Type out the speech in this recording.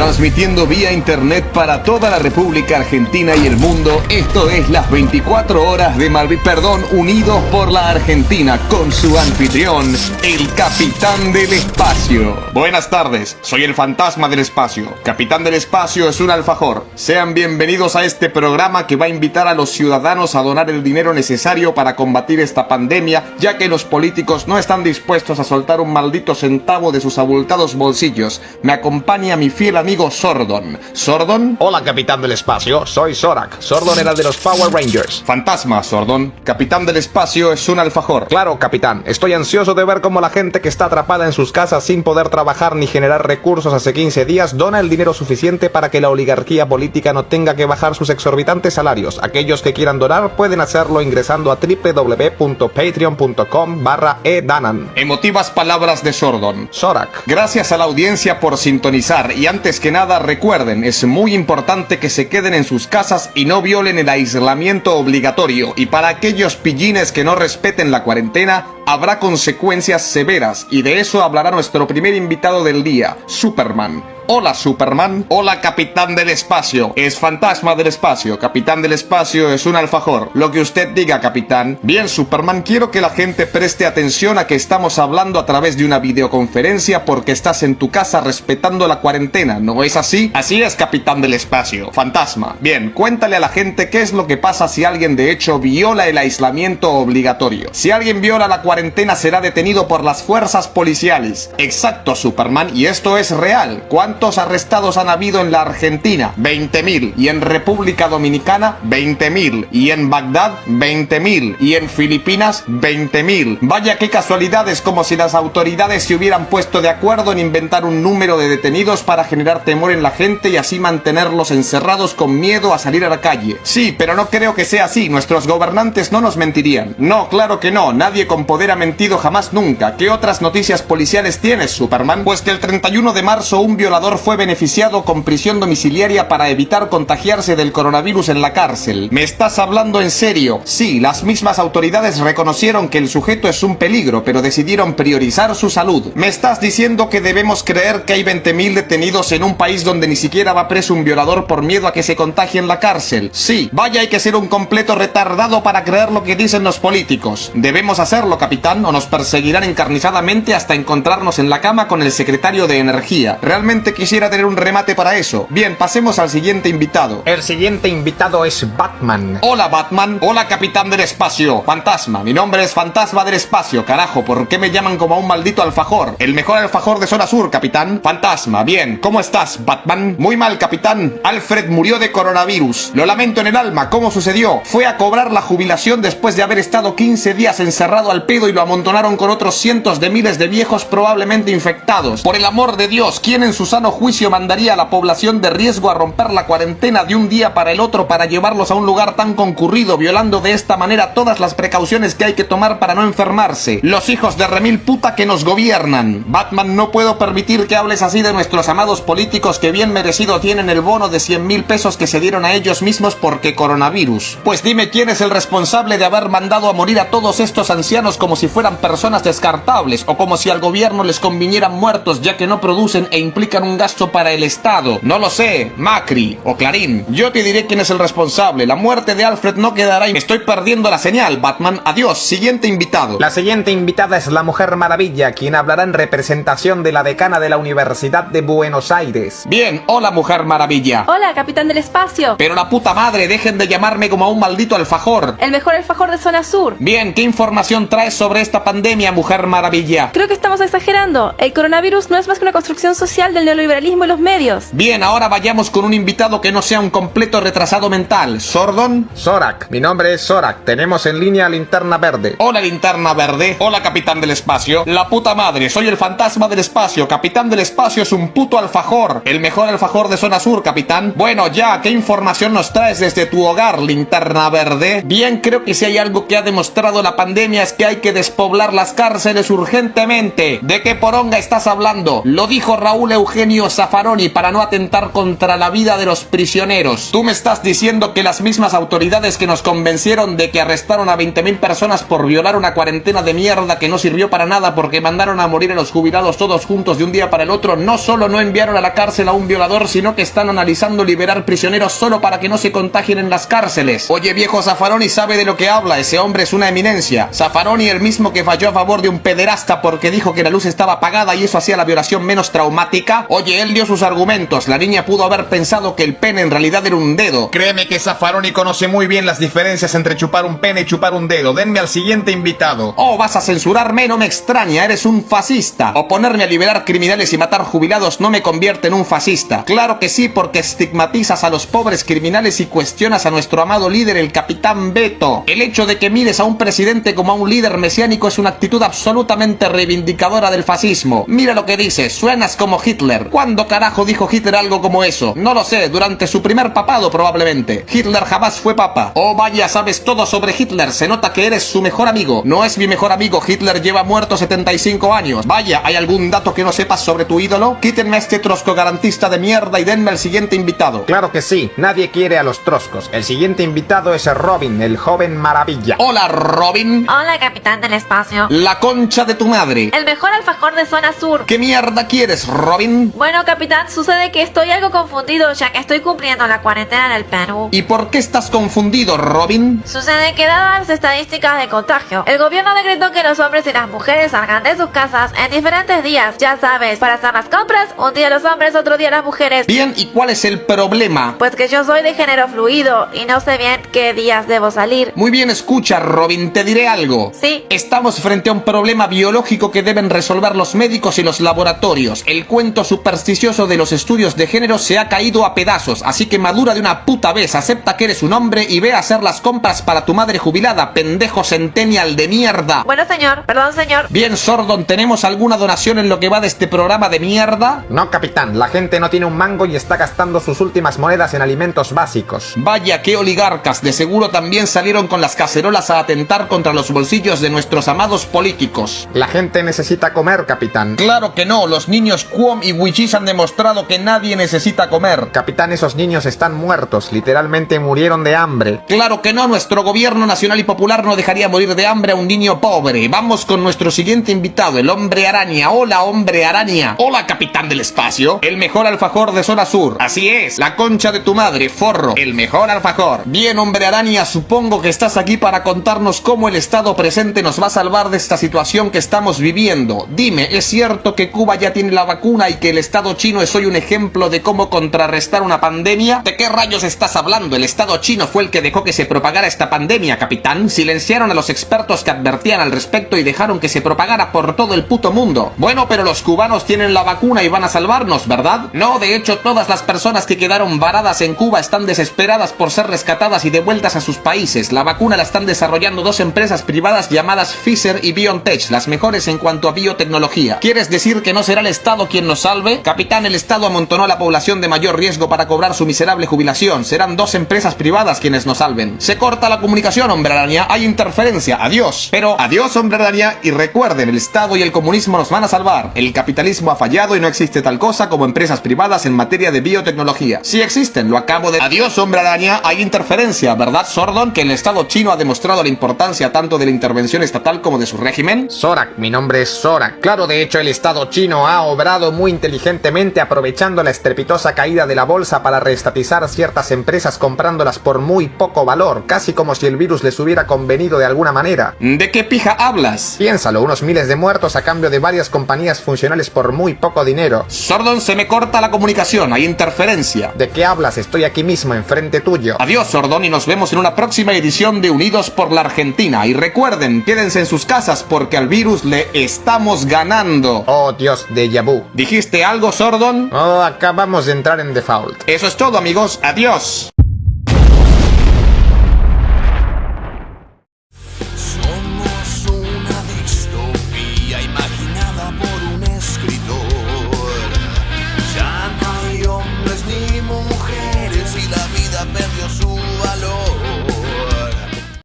transmitiendo vía internet para toda la República Argentina y el mundo. Esto es las 24 horas de Malví, perdón, unidos por la Argentina con su anfitrión, el Capitán del Espacio. Buenas tardes, soy el Fantasma del Espacio. Capitán del Espacio es un alfajor. Sean bienvenidos a este programa que va a invitar a los ciudadanos a donar el dinero necesario para combatir esta pandemia, ya que los políticos no están dispuestos a soltar un maldito centavo de sus abultados bolsillos. Me acompaña mi fiel amigo Sordon. ¿Sordon? Hola, capitán del espacio. Soy Zorak. Sordon era de los Power Rangers. Fantasma, Sordon. Capitán del espacio es un alfajor. Claro, capitán. Estoy ansioso de ver cómo la gente que está atrapada en sus casas sin poder trabajar ni generar recursos hace 15 días dona el dinero suficiente para que la oligarquía política no tenga que bajar sus exorbitantes salarios. Aquellos que quieran donar pueden hacerlo ingresando a www.patreon.com barra edanan. Emotivas palabras de Sordon. Zorak. Gracias a la audiencia por sintonizar y antes que nada recuerden, es muy importante que se queden en sus casas y no violen el aislamiento obligatorio. Y para aquellos pillines que no respeten la cuarentena, habrá consecuencias severas y de eso hablará nuestro primer invitado del día, Superman. Hola Superman, hola Capitán del Espacio, es Fantasma del Espacio, Capitán del Espacio es un alfajor, lo que usted diga Capitán. Bien Superman, quiero que la gente preste atención a que estamos hablando a través de una videoconferencia porque estás en tu casa respetando la cuarentena, ¿no es así? Así es Capitán del Espacio, Fantasma. Bien, cuéntale a la gente qué es lo que pasa si alguien de hecho viola el aislamiento obligatorio. Si alguien viola la cuarentena será detenido por las fuerzas policiales. Exacto Superman, y esto es real. ¿Cuántos arrestados han habido en la Argentina? 20.000. Y en República Dominicana, 20.000. Y en Bagdad, 20.000. Y en Filipinas, 20.000. Vaya qué casualidades, como si las autoridades se hubieran puesto de acuerdo en inventar un número de detenidos para generar temor en la gente y así mantenerlos encerrados con miedo a salir a la calle. Sí, pero no creo que sea así. Nuestros gobernantes no nos mentirían. No, claro que no. Nadie con poder ha mentido jamás nunca. ¿Qué otras noticias policiales tienes, Superman? Pues que el 31 de marzo un violador fue beneficiado con prisión domiciliaria para evitar contagiarse del coronavirus en la cárcel. ¿Me estás hablando en serio? Sí, las mismas autoridades reconocieron que el sujeto es un peligro, pero decidieron priorizar su salud. ¿Me estás diciendo que debemos creer que hay 20.000 detenidos en un país donde ni siquiera va preso un violador por miedo a que se contagie en la cárcel? Sí, vaya hay que ser un completo retardado para creer lo que dicen los políticos. Debemos hacerlo, capitán, o nos perseguirán encarnizadamente hasta encontrarnos en la cama con el secretario de Energía. Realmente quisiera tener un remate para eso. Bien, pasemos al siguiente invitado. El siguiente invitado es Batman. Hola Batman, hola capitán del espacio, fantasma, mi nombre es Fantasma del espacio, carajo, ¿por qué me llaman como a un maldito alfajor? El mejor alfajor de zona sur, capitán. Fantasma, bien, ¿cómo estás, Batman? Muy mal, capitán. Alfred murió de coronavirus. Lo lamento en el alma, ¿cómo sucedió? Fue a cobrar la jubilación después de haber estado 15 días encerrado al pedo y lo amontonaron con otros cientos de miles de viejos probablemente infectados. Por el amor de Dios, ¿quién en su sano juicio mandaría a la población de riesgo a romper la cuarentena de un día para el otro para llevarlos a un lugar tan concurrido, violando de esta manera todas las precauciones que hay que tomar para no enfermarse? Los hijos de remil puta que nos gobiernan. Batman, no puedo permitir que hables así de nuestros amados políticos que bien merecido tienen el bono de 100 mil pesos que se dieron a ellos mismos porque coronavirus. Pues dime quién es el responsable de haber mandado a morir a todos estos ancianos como si fueran personas descartables o como si al gobierno les convinieran muertos ya que no producen e implican un gasto para el Estado. No lo sé, Macri o Clarín. Yo te diré quién es el responsable. La muerte de Alfred no quedará y me estoy perdiendo la señal, Batman. Adiós, siguiente invitado. La siguiente invitada es la Mujer Maravilla, quien hablará en representación de la decana de la Universidad de Buenos Aires. Bien, hola Mujer Maravilla. Hola, capitán del espacio. Pero la puta madre, dejen de llamarme como a un maldito alfajor. El mejor alfajor de zona sur. Bien, ¿qué información traes sobre esta pandemia, Mujer Maravilla? Creo que estamos exagerando. El coronavirus no es más que una construcción social del neoliberalismo y los medios. Bien, ahora vayamos con un invitado que no sea un completo retrasado mental. ¿Sordon? Zorak, mi nombre es Zorak. Tenemos en línea Linterna Verde. Hola, linterna verde. Hola, capitán del espacio. La puta madre, soy el fantasma del espacio. Capitán del espacio es un puto alfajor. El mejor alfajor de zona sur, capitán. Bueno, ya, ¿qué información nos traes desde tu hogar, linterna verde? Bien, creo que si hay algo que ha demostrado la pandemia es que hay que despoblar las cárceles urgentemente. ¿De qué poronga estás hablando? Lo dijo Raúl Eugenio Zaffaroni para no atentar contra la vida de los prisioneros. Tú me estás diciendo que las mismas autoridades que nos convencieron de que arrestaron a 20.000 personas por violar una cuarentena de mierda que no sirvió para nada porque mandaron a morir a los jubilados todos juntos de un día para el otro, no solo no enviaron a la cárcel a un violador, sino que están analizando liberar prisioneros solo para que no se contagien en las cárceles. Oye viejo Zaffaroni sabe de lo que habla, ese hombre es una eminencia. Zaffaroni el mismo que falló a favor de un pederasta porque dijo que la luz estaba apagada y eso hacía la violación menos traumática. Oye, él dio sus argumentos, la niña pudo haber pensado que el pene en realidad era un dedo. Créeme que Zaffaroni conoce muy bien las diferencias entre chupar un pene y chupar un dedo. Denme al siguiente invitado. Oh, vas a censurarme, no me extraña, eres un fascista. O ponerme a liberar criminales y matar jubilados no me convierte en un fascista. Claro que sí, porque estigmatizas a los pobres criminales y cuestionas a nuestro amado líder, el capitán Beto. El hecho de que mires a un presidente como a un líder mesiánico es una actitud absolutamente reivindicadora del fascismo. Mira lo que dices, suenas como Hitler. ¿Cuándo carajo dijo Hitler algo como eso? No lo sé, durante su primer papado probablemente. Hitler jamás fue papa. Oh vaya, sabes todo sobre Hitler, se nota que eres su mejor amigo. No es mi mejor amigo, Hitler lleva muerto 75 años. Vaya, ¿hay algún dato que no sepas sobre tu ídolo? Quítenme a este trosco garantista de mierda y denme al siguiente invitado. Claro que sí, nadie quiere a los troscos. El siguiente invitado es Robin, el joven maravilla. Hola, Robin. Hola, capitán del espacio. La concha de tu madre. El mejor alfajor de zona sur. ¿Qué mierda quieres, Robin? Bueno, capitán, sucede que estoy algo confundido ya que estoy cumpliendo la cuarentena en el Perú. ¿Y por qué estás confundido, Robin? Sucede que dadas las estadísticas de contagio, el gobierno decretó que los hombres y las mujeres salgan de sus casas en diferentes días. Ya sabes, para hacer las compras, un día los hombres, otro día las mujeres. Bien, ¿y cuál es el problema? Pues que yo soy de género fluido y no sé bien qué días debo salir. Muy bien, escucha, Robin, te diré algo. Sí. Estamos frente a un problema biológico que deben resolver los médicos y los laboratorios. El cuento supersticioso de los estudios de género se ha caído a pedazos, así que madura de una puta vez, acepta que eres un hombre y ve a hacer las compras para tu madre jubilada, pendejo centennial de mierda. Bueno, señor, perdón, señor. Bien, Sordon, ¿tenemos alguna donación en lo que va de este programa de mierda? No, capitán, la gente no tiene un mango y está gastando sus últimas monedas en alimentos básicos. Vaya, qué oligarcas, de seguro también salieron con las cacerolas a atentar contra los bolsillos de nuestros amados políticos. La gente necesita comer, capitán. Claro que no, los niños Quom y Wichis han demostrado que nadie necesita comer. Capitán, esos niños están muertos, literalmente murieron de hambre. Claro que no, nuestro gobierno nacional y popular no dejaría morir de hambre a un niño pobre. Vamos con nuestro siguiente invitado, el hombre araña. Hola, hombre araña. Hola, capitán del espacio. El mejor alfajor de zona sur. Así es, la concha de tu madre, forro. El mejor alfajor. Bien, hombre araña, supongo que estás aquí para contarnos cómo el estado presente nos va a salvar de esta situación que estamos viviendo. Dime, ¿es cierto que Cuba ya tiene la vacuna y que el estado chino es hoy un ejemplo de cómo contrarrestar una pandemia? ¿De qué rayos estás hablando? El estado chino fue el que dejó que se propagara esta pandemia, capitán. Silenciaron a los expertos que advertían al respecto y dejaron que se propagara por todo el puto mundo. Bueno, pero los cubanos tienen la vacuna y van a salvarnos, ¿verdad? No, de hecho, todas las personas que quedaron varadas en Cuba están desesperadas por ser rescatadas y devueltas a sus países. La vacuna la están desarrollando dos empresas privadas llamadas Pfizer y BioNTech, las mejores en cuanto a biotecnología. ¿Quieres decir que no será el Estado quien nos salve? Capitán, el Estado amontonó a la población de mayor riesgo para cobrar su miserable jubilación. Serán dos empresas privadas quienes nos salven. Se corta la comunicación, hombre araña. Hay interferencia. Adiós. Pero adiós, hombre araña. Y recuerden, el Estado y el comunismo nos van a salvar. El capitalismo ha fallado y no existe tal cosa como empresas privadas en materia de biotecnología. Sí existen, lo acabo de... Adiós, hombre araña. Hay interferencia, ¿verdad, Sordon? Que el Estado chino ha demostrado la importancia tanto de la intervención estatal como de su régimen. Sorak, mi nombre es Sorak. Claro, de hecho, el Estado chino ha obrado muy inteligentemente aprovechando la estrepitosa caída de la bolsa para reestatizar ciertas empresas comprándolas por muy poco valor, casi como si el virus les hubiera convenido de alguna manera. ¿De qué pija hablas? Piénsalo, unos miles de muertos a cambio de varias compañías funcionales por muy poco dinero. Sordon, se me corta la comunicación, hay interferencia. ¿De qué hablas? Estoy aquí mismo, enfrente tuyo. Adiós, Sordon, y nos vemos en una próxima edición de Unidos por la Argentina. Y recuerden, quédense en sus casas porque al virus le estamos ganando. Oh, Dios, de vu. ¿Dijiste algo, Sordon? Oh, acabamos de entrar en default. Eso es todo, amigos. Adiós.